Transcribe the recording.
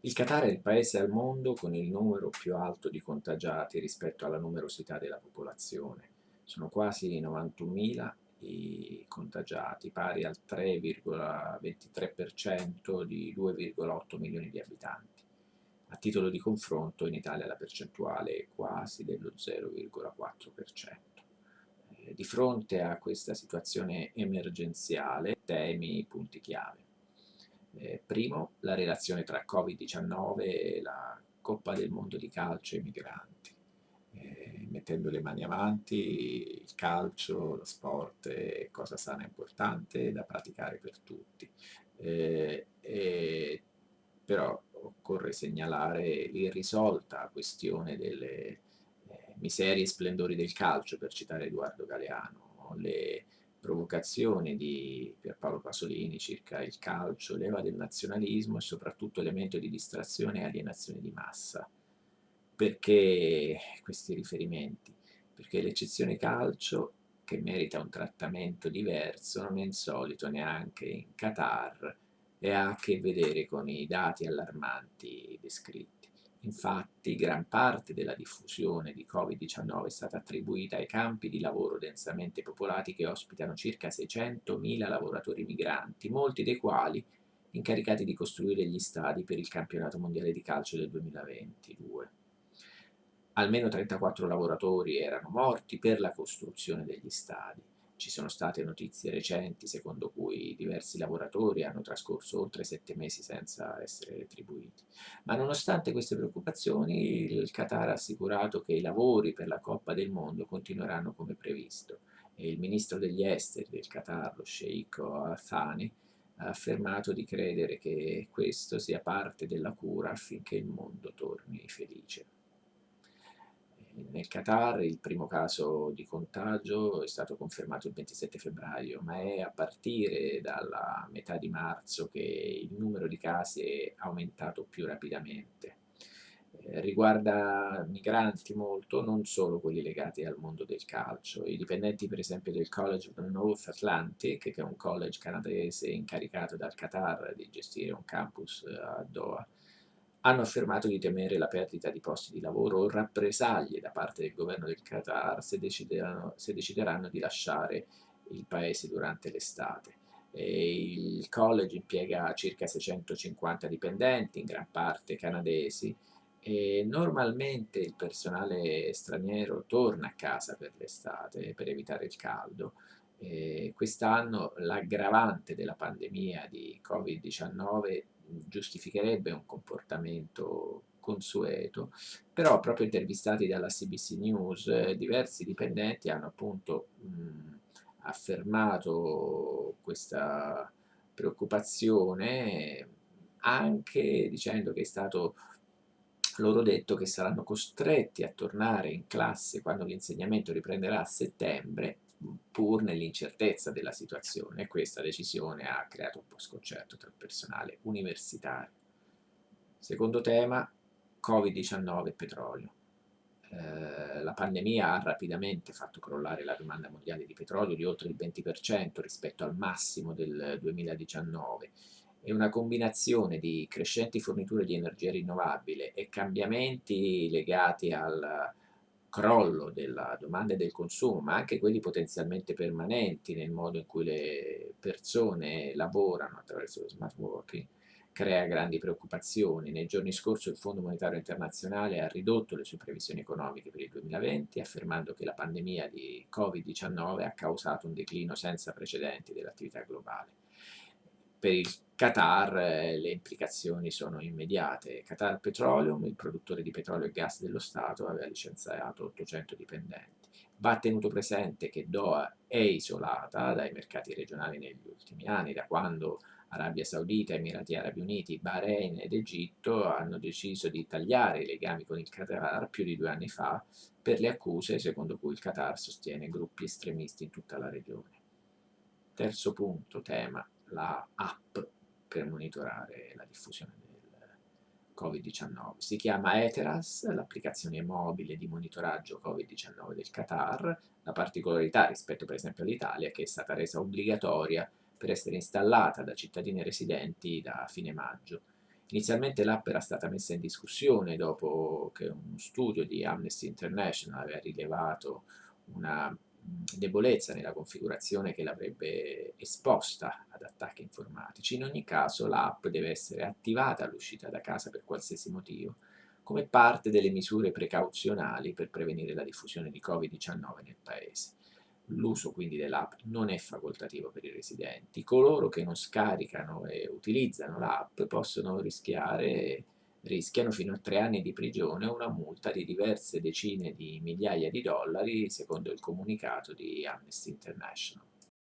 Il Qatar è il paese al mondo con il numero più alto di contagiati rispetto alla numerosità della popolazione. Sono quasi 91.000 i contagiati, pari al 3,23% di 2,8 milioni di abitanti. A titolo di confronto in Italia la percentuale è quasi dello 0,4%. Eh, di fronte a questa situazione emergenziale, temi punti chiave. Eh, primo, la relazione tra Covid-19 e la Coppa del Mondo di calcio e i migranti. Eh, mettendo le mani avanti, il calcio, lo sport è cosa sana e importante da praticare per tutti. Eh, però occorre segnalare l'irrisolta questione delle eh, miserie e splendori del calcio, per citare Edoardo Galeano, le provocazione di Pierpaolo Pasolini circa il calcio, leva del nazionalismo e soprattutto elemento di distrazione e alienazione di massa. Perché questi riferimenti? Perché l'eccezione calcio, che merita un trattamento diverso, non è insolito neanche in Qatar e ha a che vedere con i dati allarmanti descritti. Infatti gran parte della diffusione di Covid-19 è stata attribuita ai campi di lavoro densamente popolati che ospitano circa 600.000 lavoratori migranti, molti dei quali incaricati di costruire gli stadi per il campionato mondiale di calcio del 2022. Almeno 34 lavoratori erano morti per la costruzione degli stadi. Ci sono state notizie recenti secondo cui diversi lavoratori hanno trascorso oltre sette mesi senza essere retribuiti. Ma nonostante queste preoccupazioni, il Qatar ha assicurato che i lavori per la Coppa del Mondo continueranno come previsto. E il ministro degli esteri del Qatar, lo sceicco Athani, ha affermato di credere che questo sia parte della cura affinché il mondo torni felice nel Qatar il primo caso di contagio è stato confermato il 27 febbraio, ma è a partire dalla metà di marzo che il numero di casi è aumentato più rapidamente. Eh, riguarda migranti molto, non solo quelli legati al mondo del calcio. I dipendenti per esempio del College of the North Atlantic, che è un college canadese incaricato dal Qatar di gestire un campus a Doha, hanno affermato di temere la perdita di posti di lavoro o rappresaglie da parte del governo del Qatar se decideranno, se decideranno di lasciare il paese durante l'estate. Il college impiega circa 650 dipendenti, in gran parte canadesi, e normalmente il personale straniero torna a casa per l'estate per evitare il caldo. Quest'anno l'aggravante della pandemia di Covid-19 giustificherebbe un comportamento consueto, però proprio intervistati dalla CBC News diversi dipendenti hanno appunto mh, affermato questa preoccupazione anche dicendo che è stato loro detto che saranno costretti a tornare in classe quando l'insegnamento riprenderà a settembre pur nell'incertezza della situazione e questa decisione ha creato un po' sconcerto tra il personale universitario. Secondo tema, Covid-19 e petrolio. Eh, la pandemia ha rapidamente fatto crollare la domanda mondiale di petrolio di oltre il 20% rispetto al massimo del 2019 e una combinazione di crescenti forniture di energia rinnovabile e cambiamenti legati al crollo della domanda e del consumo, ma anche quelli potenzialmente permanenti nel modo in cui le persone lavorano attraverso lo smart working, crea grandi preoccupazioni. Nei giorni scorsi il Fondo Monetario Internazionale ha ridotto le sue previsioni economiche per il 2020, affermando che la pandemia di Covid-19 ha causato un declino senza precedenti dell'attività globale. Per il Qatar eh, le implicazioni sono immediate. Qatar Petroleum, il produttore di petrolio e gas dello Stato, aveva licenziato 800 dipendenti. Va tenuto presente che Doha è isolata dai mercati regionali negli ultimi anni, da quando Arabia Saudita, Emirati Arabi Uniti, Bahrain ed Egitto hanno deciso di tagliare i legami con il Qatar più di due anni fa per le accuse secondo cui il Qatar sostiene gruppi estremisti in tutta la regione. Terzo punto, tema, la app per monitorare la diffusione del Covid-19. Si chiama Eteras, l'applicazione mobile di monitoraggio Covid-19 del Qatar. La particolarità rispetto per esempio all'Italia è che è stata resa obbligatoria per essere installata da cittadini residenti da fine maggio. Inizialmente l'app era stata messa in discussione dopo che uno studio di Amnesty International aveva rilevato una debolezza nella configurazione che l'avrebbe esposta ad attacchi informatici. In ogni caso l'app deve essere attivata all'uscita da casa per qualsiasi motivo, come parte delle misure precauzionali per prevenire la diffusione di Covid-19 nel Paese. L'uso quindi dell'app non è facoltativo per i residenti. Coloro che non scaricano e utilizzano l'app possono rischiare rischiano fino a tre anni di prigione o una multa di diverse decine di migliaia di dollari, secondo il comunicato di Amnesty International.